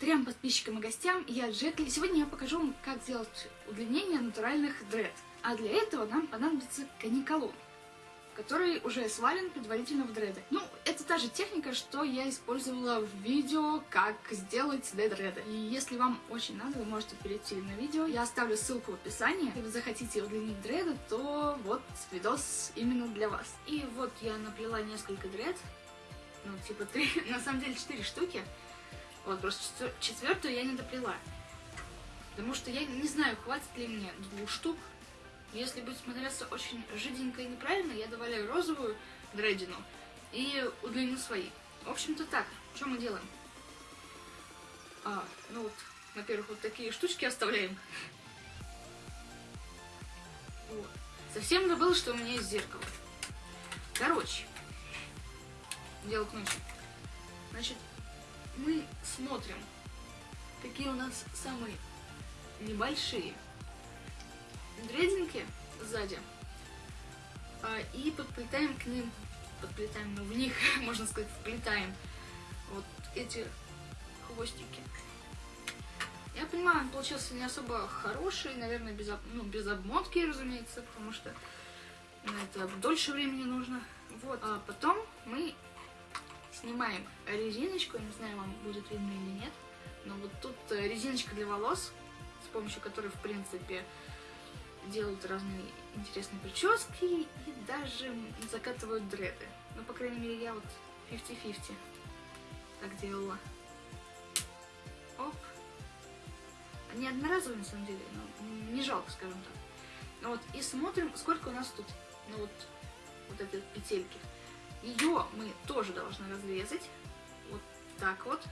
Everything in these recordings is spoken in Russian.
трем подписчикам и гостям, я Джекли. Сегодня я покажу вам, как сделать удлинение натуральных дред. А для этого нам понадобится каниколон, который уже свален предварительно в дреды. Ну, это та же техника, что я использовала в видео, как сделать дреды. И если вам очень надо, вы можете перейти на видео. Я оставлю ссылку в описании. Если вы захотите удлинить дреды, то вот видос именно для вас. И вот я наплела несколько дред. Ну, типа три, на самом деле четыре штуки. Вот, просто четвертую я не доплела. Потому что я не знаю, хватит ли мне двух штук. Если будет смотреться очень жиденько и неправильно, я добавляю розовую дредину и удлиню свои. В общем-то так, что мы делаем? А, ну вот, во-первых, вот такие штучки оставляем. Вот. Совсем забыл, что у меня есть зеркало. Короче, дело к ночи. Значит, мы смотрим, какие у нас самые небольшие дрединки сзади, а, и подплетаем к ним, подплетаем, ну, в них, можно сказать, вплетаем вот эти хвостики. Я понимаю, он получился не особо хороший, наверное, без, ну, без обмотки, разумеется, потому что это дольше времени нужно. Вот, а потом мы снимаем резиночку, не знаю, вам будет видно или нет, но вот тут э, резиночка для волос, с помощью которой, в принципе, делают разные интересные прически и даже закатывают дреды. Ну, по крайней мере, я вот 50-50 так делала. Оп. Не одноразовые, на самом деле, но не жалко, скажем так. Ну вот, и смотрим, сколько у нас тут, ну вот, вот этой петельки. Ее мы тоже должны разрезать. Вот так вот.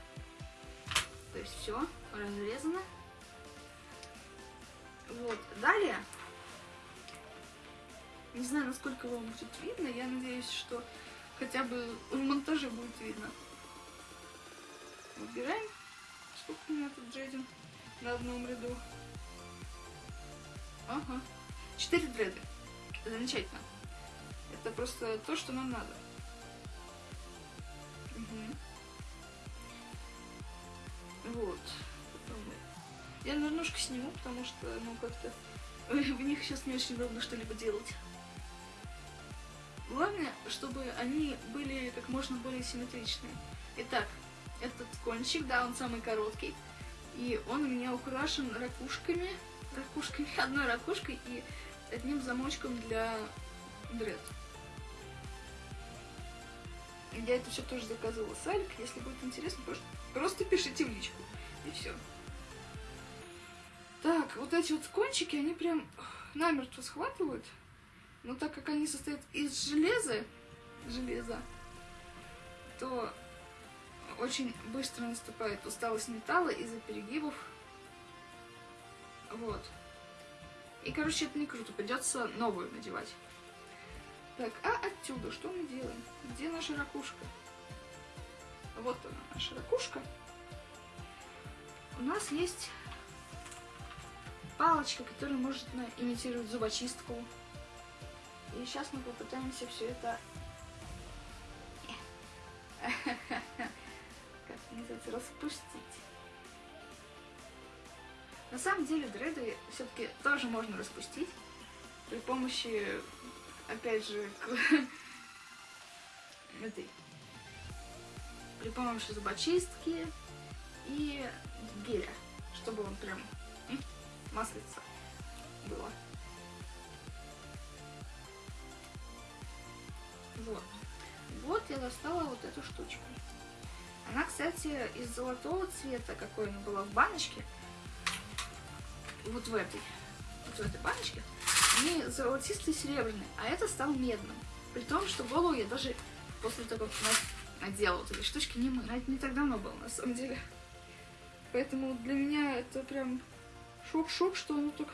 То есть все разрезано. Вот. Далее, не знаю, насколько вам будет видно, я надеюсь, что хотя бы в монтаже будет видно. Выбираем, сколько у меня тут джейдин на одном ряду. Ага. Четыре дреды. Замечательно. Это просто то, что нам надо. Вот. Я немножко сниму, потому что, ну, как-то в них сейчас не очень удобно что-либо делать. Главное, чтобы они были как можно более симметричные. Итак, этот кончик, да, он самый короткий. И он у меня украшен ракушками, ракушками, одной ракушкой и одним замочком для дред. Я это все тоже заказывала с Алик. Если будет интересно, просто, пишите в личку. И все. Так, вот эти вот кончики, они прям намертво схватывают. Но так как они состоят из железа, железа, то очень быстро наступает усталость металла из-за перегибов. Вот. И, короче, это не круто. Придется новую надевать. Так, а отсюда что мы делаем? Где наша ракушка? Вот она, наша ракушка. У нас есть палочка, которая может имитировать зубочистку. И сейчас мы попытаемся все это... Как называется? Распустить. На самом деле дреды все-таки тоже можно распустить при помощи опять же, к этой, при помощи зубочистки и геля, чтобы он прям маслица было. Вот. Вот я достала вот эту штучку. Она, кстати, из золотого цвета, какой она была в баночке. Вот в этой. Вот в этой баночке они золотистые серебряные, а это стал медным. При том, что голову я даже после того, как надела вот эти штучки, не мыла. Это не так давно было, на самом деле. Поэтому для меня это прям шок-шок, что оно так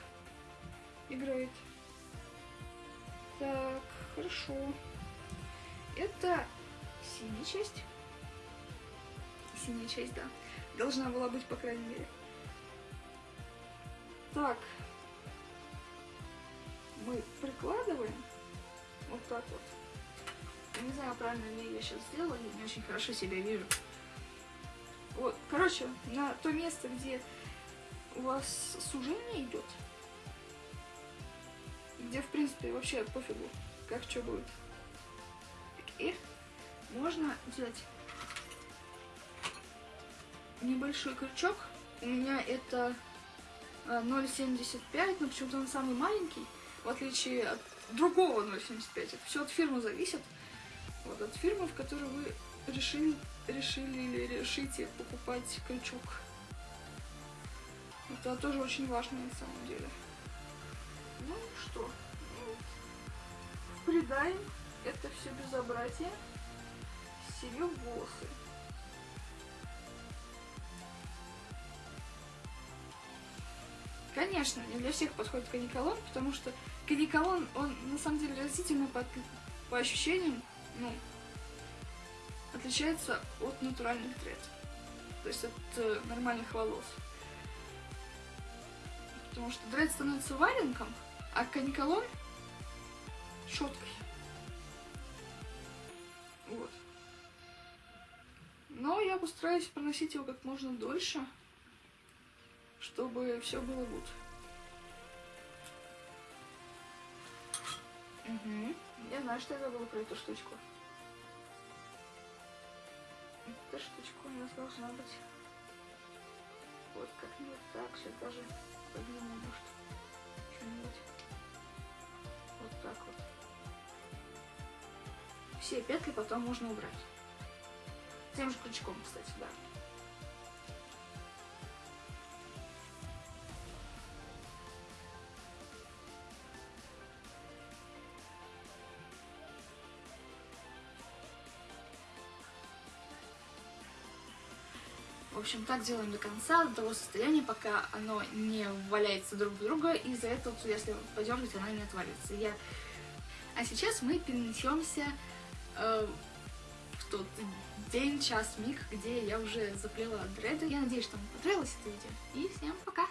играет. Так, хорошо. Это синяя часть. Синяя часть, да. Должна была быть, по крайней мере. Так, мы прикладываем вот так вот. Не знаю, правильно ли я сейчас сделала, я не очень хорошо себя вижу. Вот, короче, на то место, где у вас сужение идет, где, в принципе, вообще пофигу, как что будет. И можно взять небольшой крючок. У меня это а, 0,75, но почему-то он самый маленький, в отличие от другого 0,75. Это все от фирмы зависит. Вот от фирмы, в которой вы решили, решили или решите покупать крючок. Это тоже очень важно на самом деле. Ну что, ну, придаем это все безобразие себе волосы. Конечно, не для всех подходит каниколон, потому что каниколон, он на самом деле растительный по, по ощущениям, ну, отличается от натуральных дред. То есть от э, нормальных волос. Потому что дред становится валенком, а каниколон щеткой. Вот. Но я постараюсь проносить его как можно дольше, чтобы все было гуд. Угу. Я знаю, что я забыла про эту штучку. Эта штучка у нас должна быть вот как-нибудь так, все даже подниму, может, что-нибудь. Вот так вот. Все петли потом можно убрать. Тем же крючком, кстати, да. В общем, так делаем до конца, до того состояния, пока оно не валяется друг в друга, и из-за этого, если подергать, она не отвалится. Я... А сейчас мы перенесемся э, в тот день, час, миг, где я уже заплела дреды. Я надеюсь, что вам понравилось это видео. И всем пока!